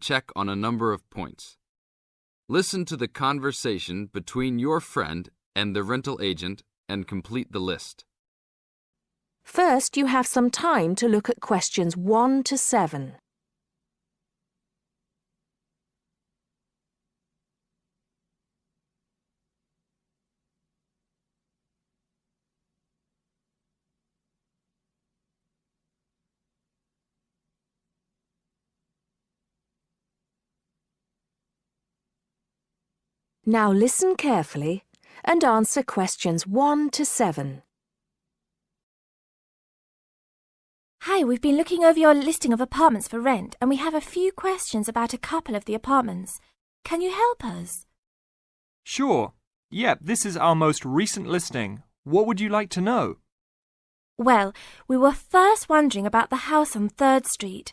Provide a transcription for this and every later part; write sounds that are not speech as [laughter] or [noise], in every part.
check on a number of points. Listen to the conversation between your friend and the rental agent and complete the list. First, you have some time to look at questions 1 to 7. Now listen carefully and answer questions 1 to 7. Hi, we've been looking over your listing of apartments for rent and we have a few questions about a couple of the apartments. Can you help us? Sure. Yep, this is our most recent listing. What would you like to know? Well, we were first wondering about the house on 3rd Street.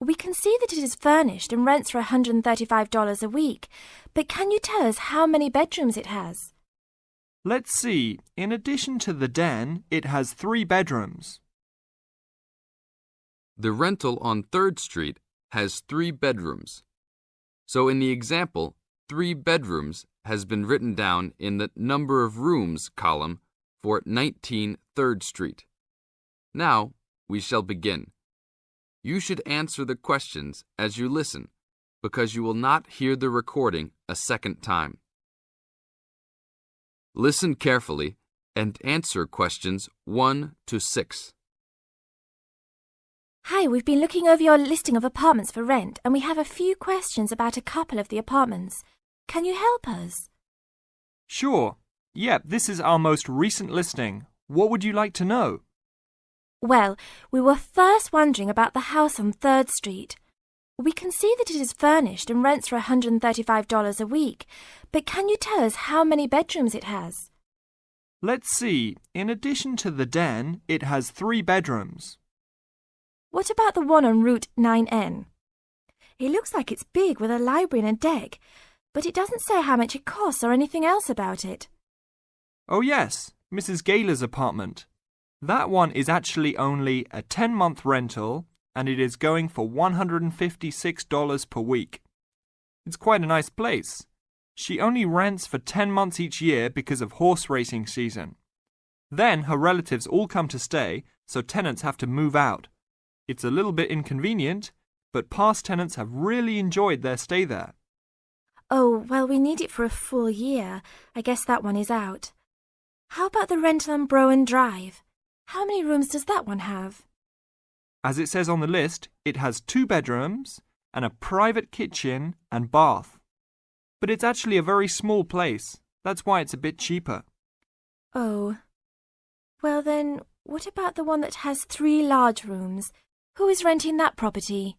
We can see that it is furnished and rents for $135 a week, but can you tell us how many bedrooms it has? Let's see. In addition to the den, it has three bedrooms. The rental on 3rd Street has three bedrooms. So in the example, three bedrooms has been written down in the number of rooms column for 19 3rd Street. Now we shall begin. You should answer the questions as you listen because you will not hear the recording a second time. Listen carefully and answer questions 1 to 6. Hi, we've been looking over your listing of apartments for rent and we have a few questions about a couple of the apartments. Can you help us? Sure. Yep, this is our most recent listing. What would you like to know? Well, we were first wondering about the house on 3rd Street. We can see that it is furnished and rents for $135 a week, but can you tell us how many bedrooms it has? Let's see. In addition to the den, it has three bedrooms. What about the one on Route 9N? It looks like it's big with a library and a deck, but it doesn't say how much it costs or anything else about it. Oh yes, Mrs. Gaylor's apartment. That one is actually only a 10 month rental and it is going for $156 per week. It's quite a nice place. She only rents for 10 months each year because of horse racing season. Then her relatives all come to stay, so tenants have to move out. It's a little bit inconvenient, but past tenants have really enjoyed their stay there. Oh, well, we need it for a full year. I guess that one is out. How about the rental on Broen Drive? How many rooms does that one have? As it says on the list, it has two bedrooms and a private kitchen and bath. But it's actually a very small place. That's why it's a bit cheaper. Oh. Well then, what about the one that has three large rooms? Who is renting that property?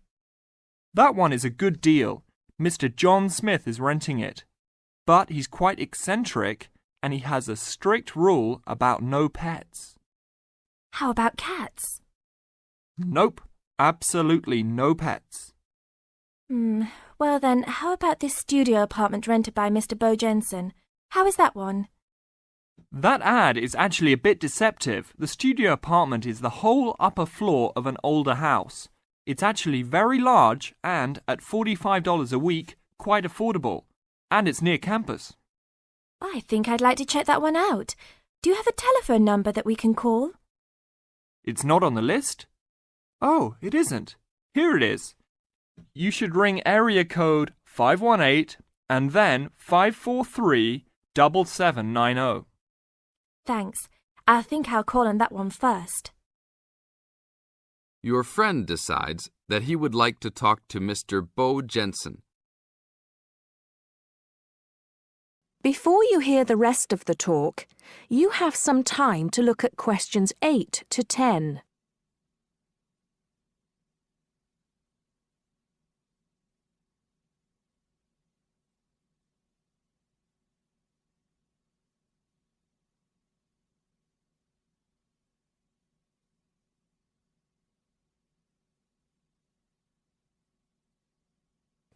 That one is a good deal. Mr. John Smith is renting it. But he's quite eccentric and he has a strict rule about no pets. How about cats? Nope, absolutely no pets. Hmm, well then, how about this studio apartment rented by Mr. Bo Jensen? How is that one? That ad is actually a bit deceptive. The studio apartment is the whole upper floor of an older house. It's actually very large and, at $45 a week, quite affordable. And it's near campus. I think I'd like to check that one out. Do you have a telephone number that we can call? It's not on the list? Oh, it isn't. Here it is. You should ring area code 518 and then 543 7790. Thanks. I think I'll call on that one first. Your friend decides that he would like to talk to Mr. Bo Jensen. Before you hear the rest of the talk, you have some time to look at questions 8 to 10.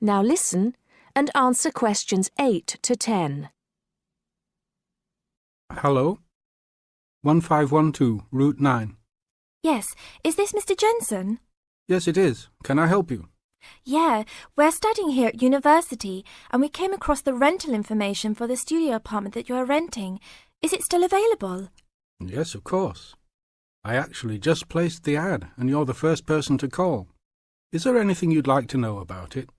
Now listen and answer questions 8 to 10. Hello? 1512, Route 9. Yes, is this Mr. Jensen? Yes, it is. Can I help you? Yeah, we're studying here at university and we came across the rental information for the studio apartment that you are renting. Is it still available? Yes, of course. I actually just placed the ad, and you're the first person to call. Is there anything you'd like to know about it?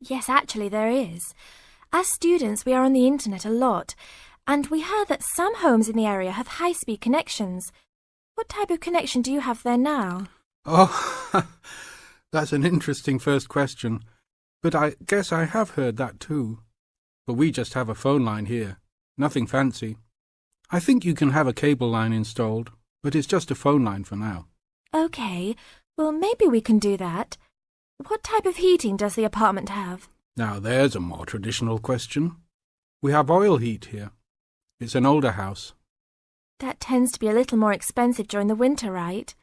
Yes, actually, there is. As students, we are on the internet a lot, and we heard that some homes in the area have high speed connections. What type of connection do you have there now? Oh, [laughs] that's an interesting first question. But I guess I have heard that too. But we just have a phone line here. Nothing fancy. I think you can have a cable line installed, but it's just a phone line for now. Okay, well, maybe we can do that. What type of heating does the apartment have? Now there's a more traditional question. We have oil heat here. It's an older house. That tends to be a little more expensive during the winter, right?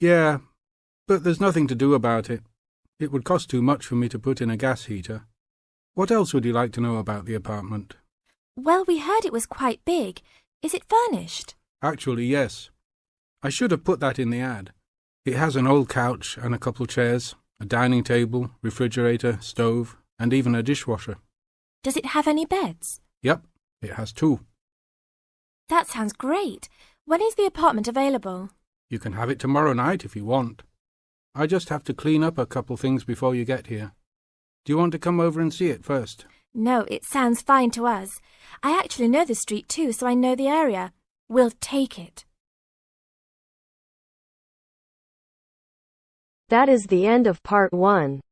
Yeah, but there's nothing to do about it. It would cost too much for me to put in a gas heater. What else would you like to know about the apartment? Well, we heard it was quite big. Is it furnished? Actually, yes. I should have put that in the ad. It has an old couch and a couple chairs, a dining table, refrigerator, stove, and even a dishwasher. Does it have any beds? Yep, it has two. That sounds great. When is the apartment available? You can have it tomorrow night if you want. I just have to clean up a couple things before you get here. Do you want to come over and see it first? No, it sounds fine to us. I actually know the street too, so I know the area. We'll take it. That is the end of part one.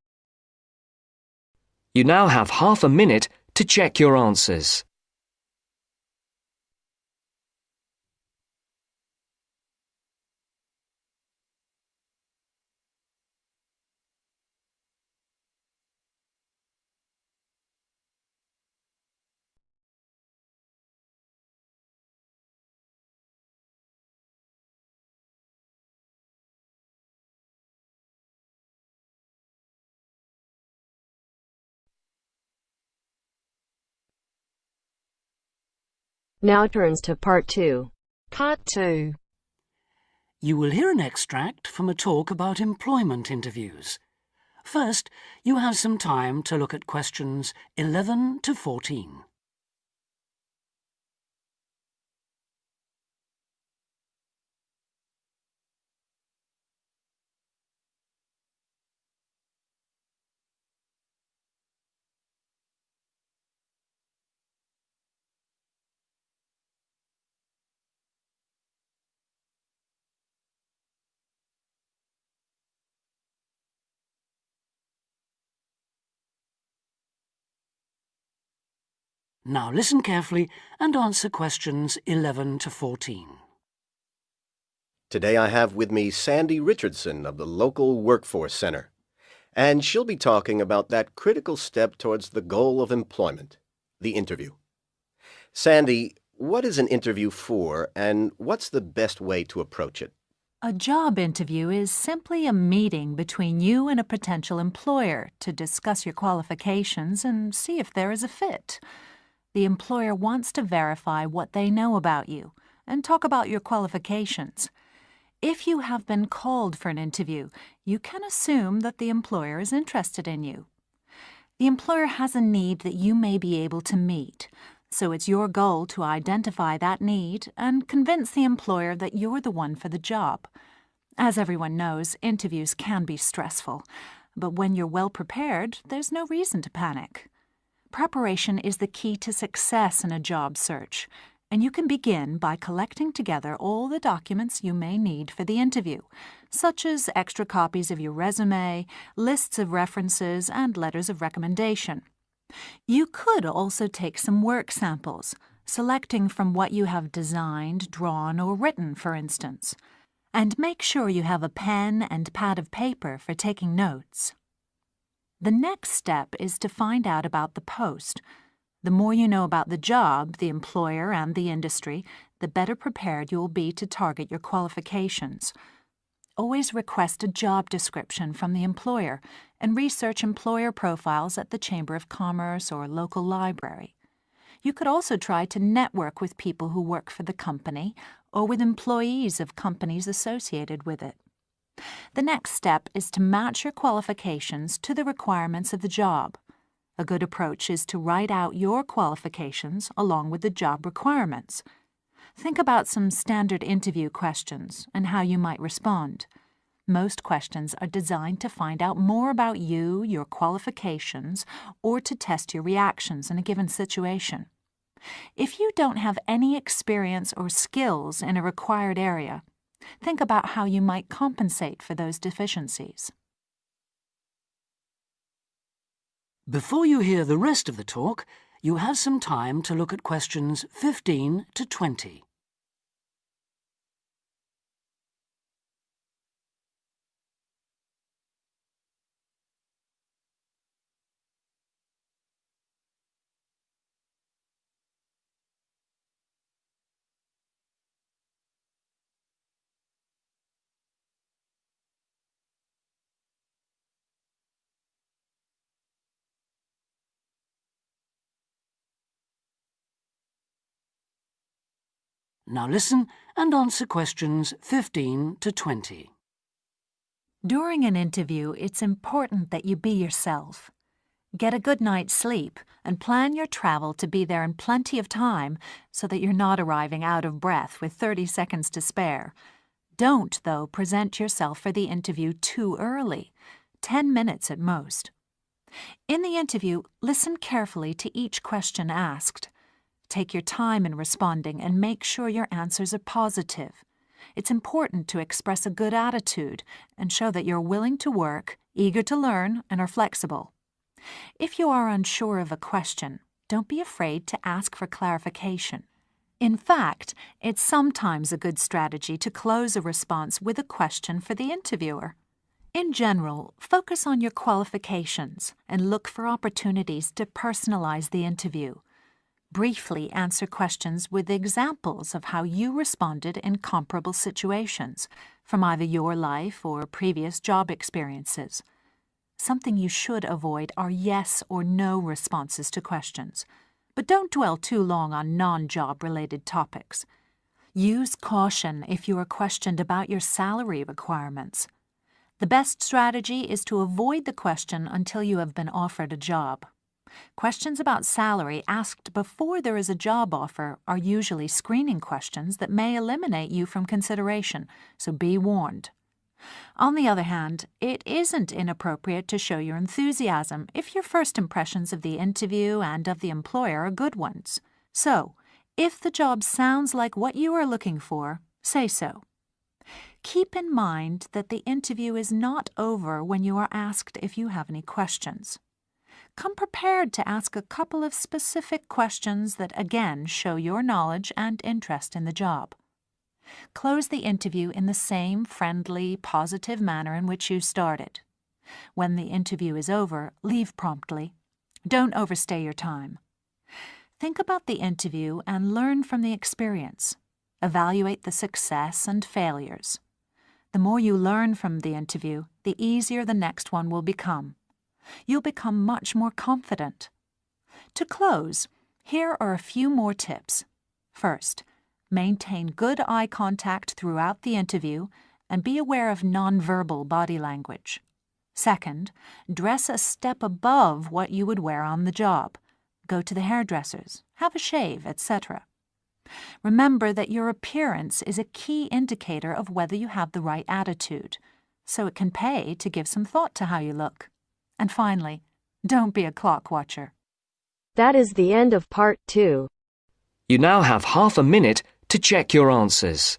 You now have half a minute to check your answers. Now turns to part two. Part 2. You will hear an extract from a talk about employment interviews. First, you have some time to look at questions 11 to 14. Now listen carefully and answer questions 11 to 14. Today I have with me Sandy Richardson of the local Workforce Center, and she'll be talking about that critical step towards the goal of employment, the interview. Sandy, what is an interview for, and what's the best way to approach it? A job interview is simply a meeting between you and a potential employer to discuss your qualifications and see if there is a fit. The employer wants to verify what they know about you and talk about your qualifications. If you have been called for an interview, you can assume that the employer is interested in you. The employer has a need that you may be able to meet, so it's your goal to identify that need and convince the employer that you're the one for the job. As everyone knows, interviews can be stressful, but when you're well prepared, there's no reason to panic. Preparation is the key to success in a job search, and you can begin by collecting together all the documents you may need for the interview, such as extra copies of your resume, lists of references, and letters of recommendation. You could also take some work samples, selecting from what you have designed, drawn, or written, for instance. And make sure you have a pen and pad of paper for taking notes. The next step is to find out about the post. The more you know about the job, the employer, and the industry, the better prepared you will be to target your qualifications. Always request a job description from the employer and research employer profiles at the Chamber of Commerce or local library. You could also try to network with people who work for the company or with employees of companies associated with it. The next step is to match your qualifications to the requirements of the job. A good approach is to write out your qualifications along with the job requirements. Think about some standard interview questions and how you might respond. Most questions are designed to find out more about you, your qualifications, or to test your reactions in a given situation. If you don't have any experience or skills in a required area, think about how you might compensate for those deficiencies. Before you hear the rest of the talk, you have some time to look at questions 15 to 20. Now listen and answer questions 15 to 20. During an interview, it's important that you be yourself. Get a good night's sleep and plan your travel to be there in plenty of time so that you're not arriving out of breath with 30 seconds to spare. Don't, though, present yourself for the interview too early, 10 minutes at most. In the interview, listen carefully to each question asked. Take your time in responding and make sure your answers are positive. It's important to express a good attitude and show that you're willing to work, eager to learn, and are flexible. If you are unsure of a question, don't be afraid to ask for clarification. In fact, it's sometimes a good strategy to close a response with a question for the interviewer. In general, focus on your qualifications and look for opportunities to personalize the interview briefly answer questions with examples of how you responded in comparable situations from either your life or previous job experiences. Something you should avoid are yes or no responses to questions, but don't dwell too long on non-job related topics. Use caution if you are questioned about your salary requirements. The best strategy is to avoid the question until you have been offered a job. Questions about salary asked before there is a job offer are usually screening questions that may eliminate you from consideration, so be warned. On the other hand, it isn't inappropriate to show your enthusiasm if your first impressions of the interview and of the employer are good ones. So, if the job sounds like what you are looking for, say so. Keep in mind that the interview is not over when you are asked if you have any questions come prepared to ask a couple of specific questions that again show your knowledge and interest in the job. Close the interview in the same friendly, positive manner in which you started. When the interview is over, leave promptly. Don't overstay your time. Think about the interview and learn from the experience. Evaluate the success and failures. The more you learn from the interview, the easier the next one will become you'll become much more confident. To close, here are a few more tips. First, maintain good eye contact throughout the interview and be aware of nonverbal body language. Second, dress a step above what you would wear on the job. Go to the hairdressers, have a shave, etc. Remember that your appearance is a key indicator of whether you have the right attitude, so it can pay to give some thought to how you look. And finally, don't be a clock watcher. That is the end of part two. You now have half a minute to check your answers.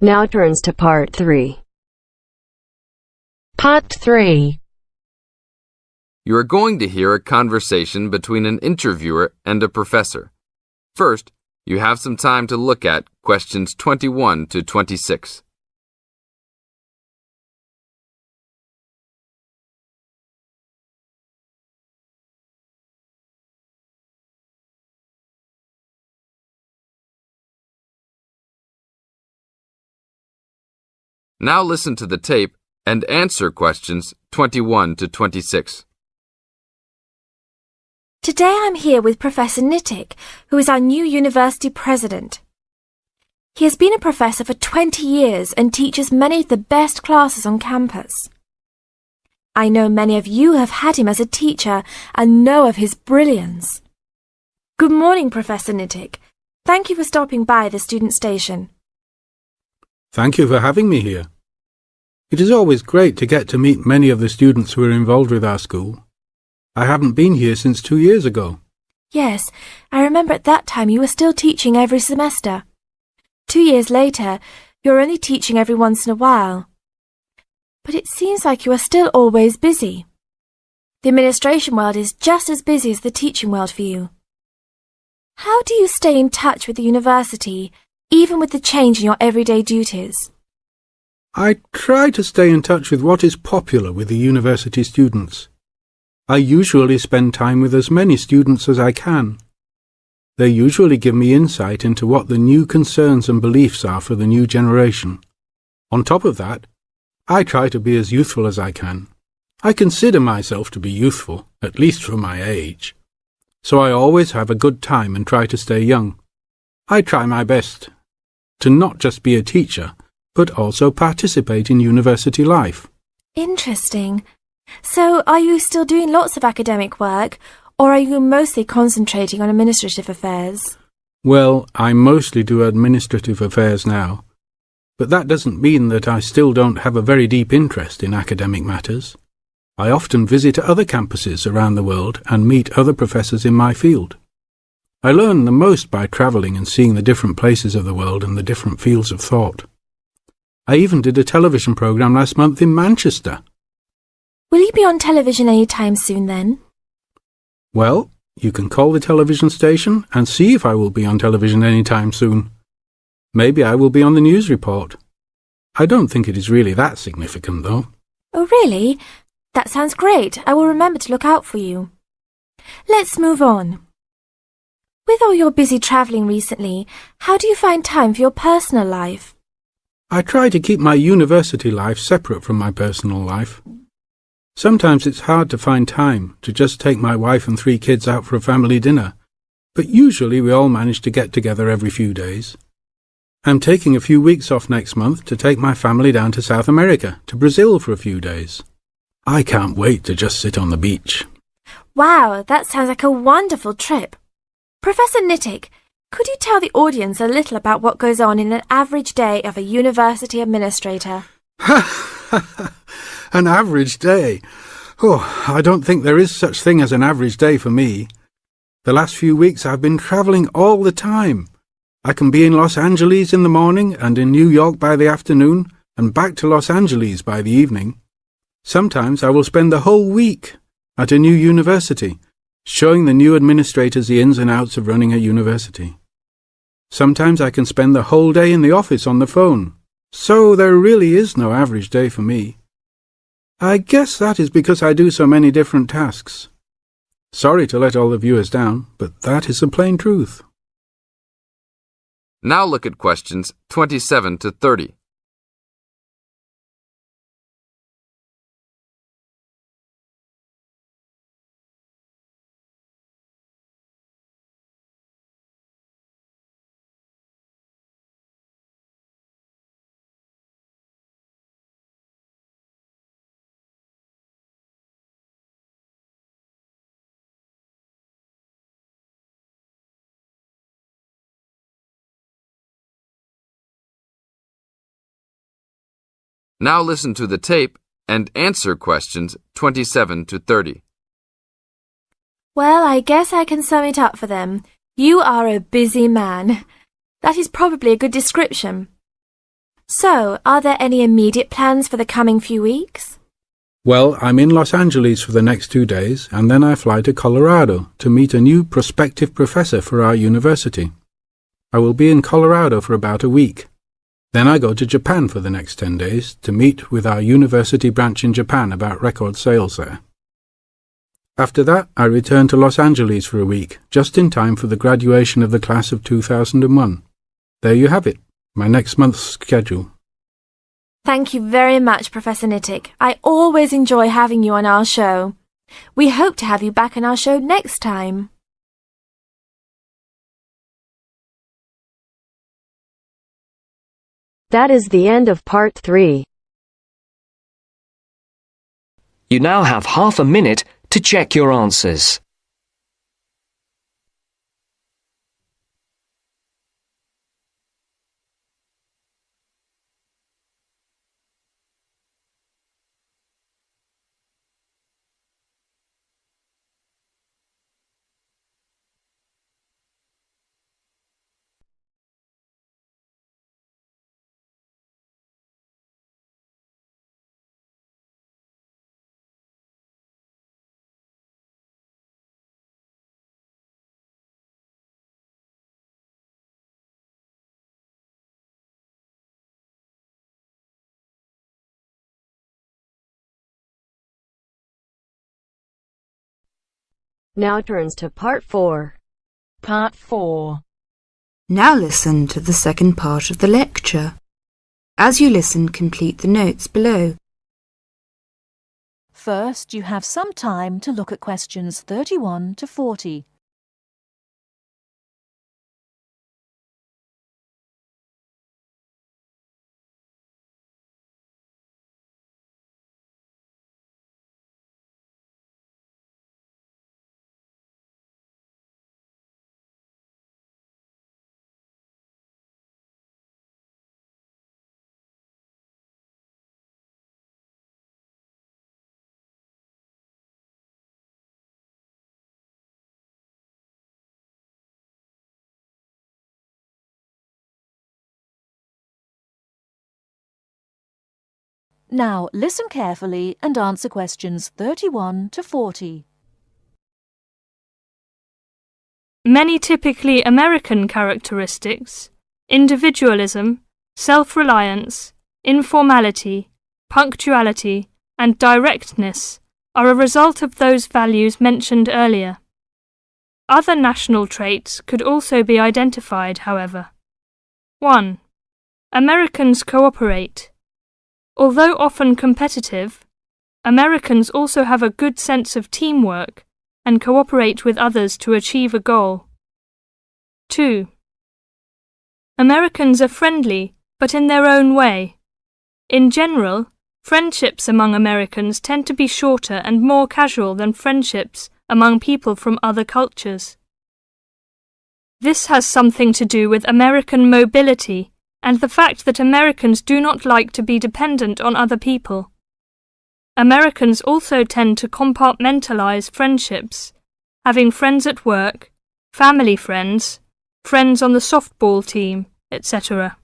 Now turns to part 3. Part 3 You are going to hear a conversation between an interviewer and a professor. First, you have some time to look at questions 21 to 26. Now listen to the tape and answer questions 21 to 26. Today I'm here with Professor Nittick, who is our new university president. He has been a professor for 20 years and teaches many of the best classes on campus. I know many of you have had him as a teacher and know of his brilliance. Good morning, Professor Nittick. Thank you for stopping by the student station. Thank you for having me here. It is always great to get to meet many of the students who are involved with our school. I haven't been here since two years ago. Yes, I remember at that time you were still teaching every semester. Two years later, you're only teaching every once in a while. But it seems like you are still always busy. The administration world is just as busy as the teaching world for you. How do you stay in touch with the university, even with the change in your everyday duties? I try to stay in touch with what is popular with the university students. I usually spend time with as many students as I can. They usually give me insight into what the new concerns and beliefs are for the new generation. On top of that, I try to be as youthful as I can. I consider myself to be youthful, at least for my age. So I always have a good time and try to stay young. I try my best to not just be a teacher, but also participate in university life. Interesting. So, are you still doing lots of academic work, or are you mostly concentrating on administrative affairs? Well, I mostly do administrative affairs now, but that doesn't mean that I still don't have a very deep interest in academic matters. I often visit other campuses around the world and meet other professors in my field. I learn the most by travelling and seeing the different places of the world and the different fields of thought. I even did a television programme last month in Manchester. Will you be on television any time soon then? Well, you can call the television station and see if I will be on television any time soon. Maybe I will be on the news report. I don't think it is really that significant, though. Oh, really? That sounds great. I will remember to look out for you. Let's move on. With all your busy travelling recently, how do you find time for your personal life? I try to keep my university life separate from my personal life. Sometimes it's hard to find time to just take my wife and three kids out for a family dinner, but usually we all manage to get together every few days. I'm taking a few weeks off next month to take my family down to South America, to Brazil for a few days. I can't wait to just sit on the beach. Wow, that sounds like a wonderful trip. Professor Nittick, could you tell the audience a little about what goes on in an average day of a university administrator? [laughs] an average day? Oh, I don't think there is such thing as an average day for me. The last few weeks I've been travelling all the time. I can be in Los Angeles in the morning and in New York by the afternoon and back to Los Angeles by the evening. Sometimes I will spend the whole week at a new university showing the new administrators the ins and outs of running a university. Sometimes I can spend the whole day in the office on the phone, so there really is no average day for me. I guess that is because I do so many different tasks. Sorry to let all the viewers down, but that is the plain truth. Now look at questions 27 to 30. Now listen to the tape and answer questions 27 to 30. Well, I guess I can sum it up for them. You are a busy man. That is probably a good description. So, are there any immediate plans for the coming few weeks? Well, I'm in Los Angeles for the next two days, and then I fly to Colorado to meet a new prospective professor for our university. I will be in Colorado for about a week. Then I go to Japan for the next 10 days to meet with our university branch in Japan about record sales there. After that, I return to Los Angeles for a week, just in time for the graduation of the class of 2001. There you have it, my next month's schedule. Thank you very much, Professor Nittick. I always enjoy having you on our show. We hope to have you back on our show next time. That is the end of part 3. You now have half a minute to check your answers. Now turns to part 4. Part 4. Now listen to the second part of the lecture. As you listen, complete the notes below. First, you have some time to look at questions 31 to 40. Now, listen carefully and answer questions 31 to 40. Many typically American characteristics, individualism, self-reliance, informality, punctuality, and directness are a result of those values mentioned earlier. Other national traits could also be identified, however. 1. Americans cooperate. Although often competitive, Americans also have a good sense of teamwork and cooperate with others to achieve a goal. 2. Americans are friendly, but in their own way. In general, friendships among Americans tend to be shorter and more casual than friendships among people from other cultures. This has something to do with American mobility and the fact that Americans do not like to be dependent on other people. Americans also tend to compartmentalize friendships, having friends at work, family friends, friends on the softball team, etc.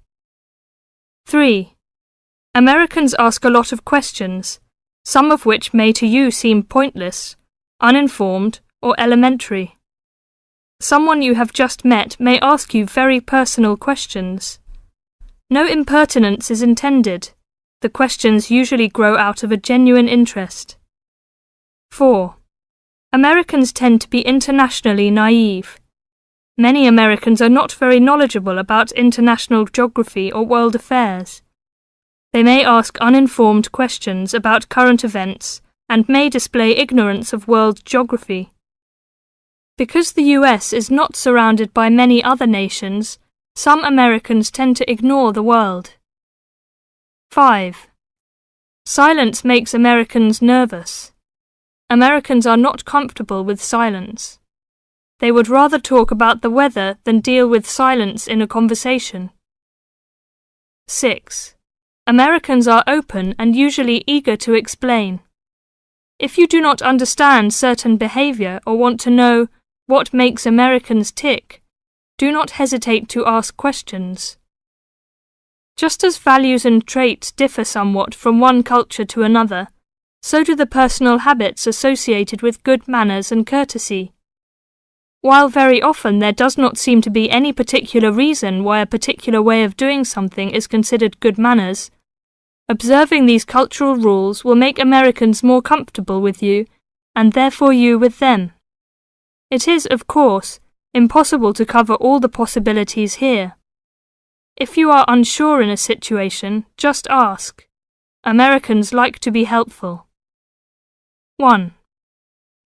3. Americans ask a lot of questions, some of which may to you seem pointless, uninformed, or elementary. Someone you have just met may ask you very personal questions. No impertinence is intended. The questions usually grow out of a genuine interest. 4. Americans tend to be internationally naive. Many Americans are not very knowledgeable about international geography or world affairs. They may ask uninformed questions about current events and may display ignorance of world geography. Because the US is not surrounded by many other nations, some Americans tend to ignore the world. 5. Silence makes Americans nervous. Americans are not comfortable with silence. They would rather talk about the weather than deal with silence in a conversation. 6. Americans are open and usually eager to explain. If you do not understand certain behavior or want to know what makes Americans tick, do not hesitate to ask questions. Just as values and traits differ somewhat from one culture to another, so do the personal habits associated with good manners and courtesy. While very often there does not seem to be any particular reason why a particular way of doing something is considered good manners, observing these cultural rules will make Americans more comfortable with you, and therefore you with them. It is, of course, impossible to cover all the possibilities here. If you are unsure in a situation, just ask. Americans like to be helpful. 1.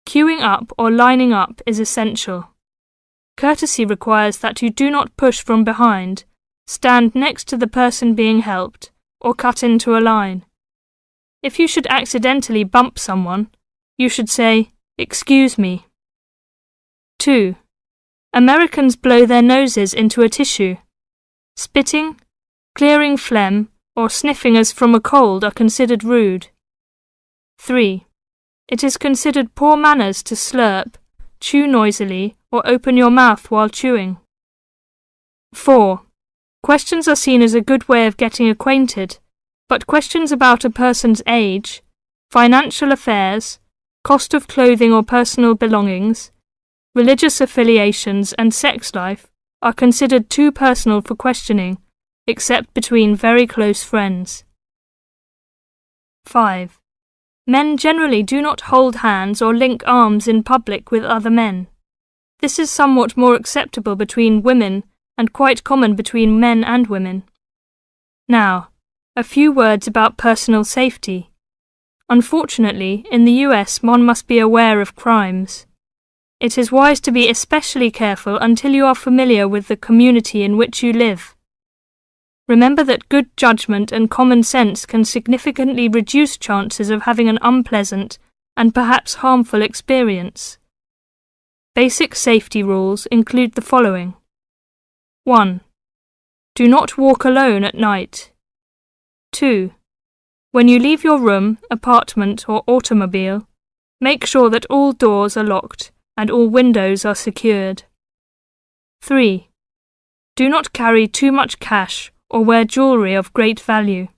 Queuing up or lining up is essential. Courtesy requires that you do not push from behind, stand next to the person being helped, or cut into a line. If you should accidentally bump someone, you should say, Excuse me. 2. Americans blow their noses into a tissue. Spitting, clearing phlegm, or sniffing as from a cold are considered rude. 3. It is considered poor manners to slurp, chew noisily, or open your mouth while chewing. 4. Questions are seen as a good way of getting acquainted, but questions about a person's age, financial affairs, cost of clothing or personal belongings, religious affiliations, and sex life are considered too personal for questioning, except between very close friends. 5. Men generally do not hold hands or link arms in public with other men. This is somewhat more acceptable between women and quite common between men and women. Now, a few words about personal safety. Unfortunately, in the US, one must be aware of crimes. It is wise to be especially careful until you are familiar with the community in which you live. Remember that good judgment and common sense can significantly reduce chances of having an unpleasant and perhaps harmful experience. Basic safety rules include the following 1. Do not walk alone at night. 2. When you leave your room, apartment, or automobile, make sure that all doors are locked and all windows are secured. 3. Do not carry too much cash or wear jewellery of great value.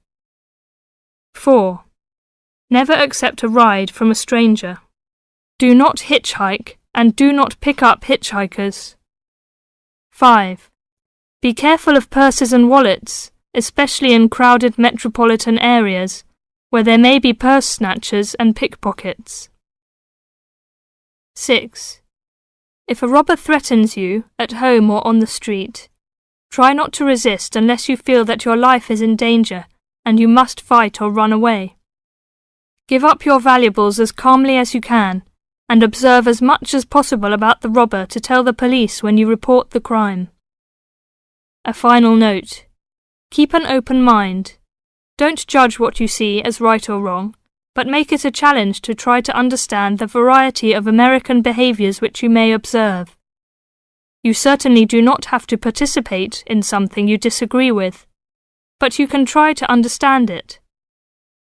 4. Never accept a ride from a stranger. Do not hitchhike and do not pick up hitchhikers. 5. Be careful of purses and wallets, especially in crowded metropolitan areas where there may be purse snatchers and pickpockets. 6. If a robber threatens you, at home or on the street, try not to resist unless you feel that your life is in danger and you must fight or run away. Give up your valuables as calmly as you can and observe as much as possible about the robber to tell the police when you report the crime. A final note. Keep an open mind. Don't judge what you see as right or wrong, but make it a challenge to try to understand the variety of American behaviors which you may observe. You certainly do not have to participate in something you disagree with, but you can try to understand it.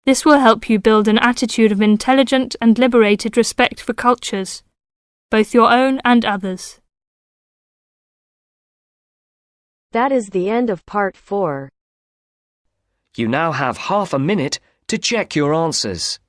This will help you build an attitude of intelligent and liberated respect for cultures, both your own and others. That is the end of part 4. You now have half a minute to check your answers.